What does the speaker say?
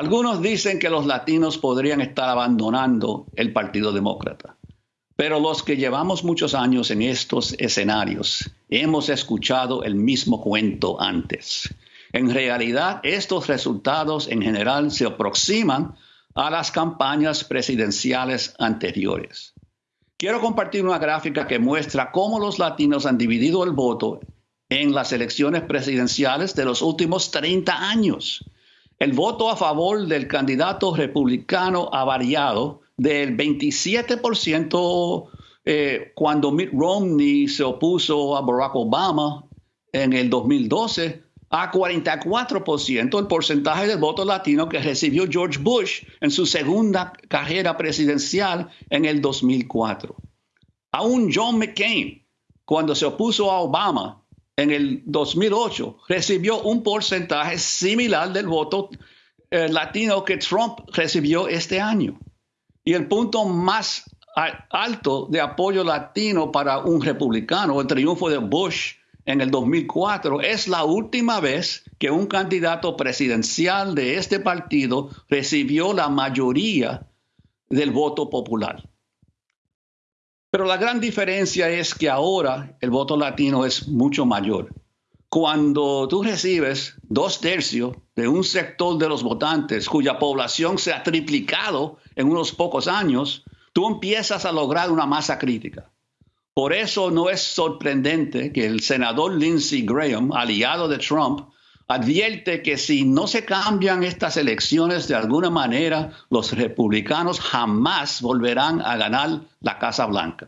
Algunos dicen que los latinos podrían estar abandonando el Partido Demócrata, pero los que llevamos muchos años en estos escenarios hemos escuchado el mismo cuento antes. En realidad, estos resultados en general se aproximan a las campañas presidenciales anteriores. Quiero compartir una gráfica que muestra cómo los latinos han dividido el voto en las elecciones presidenciales de los últimos 30 años. El voto a favor del candidato republicano ha variado del 27% eh, cuando Mitt Romney se opuso a Barack Obama en el 2012 a 44% el porcentaje del voto latino que recibió George Bush en su segunda carrera presidencial en el 2004. Aún John McCain, cuando se opuso a Obama en el 2008, recibió un porcentaje similar del voto eh, latino que Trump recibió este año. Y el punto más alto de apoyo latino para un republicano, el triunfo de Bush en el 2004, es la última vez que un candidato presidencial de este partido recibió la mayoría del voto popular. Pero la gran diferencia es que ahora el voto latino es mucho mayor. Cuando tú recibes dos tercios de un sector de los votantes cuya población se ha triplicado en unos pocos años, tú empiezas a lograr una masa crítica. Por eso no es sorprendente que el senador Lindsey Graham, aliado de Trump, advierte que si no se cambian estas elecciones de alguna manera, los republicanos jamás volverán a ganar la Casa Blanca.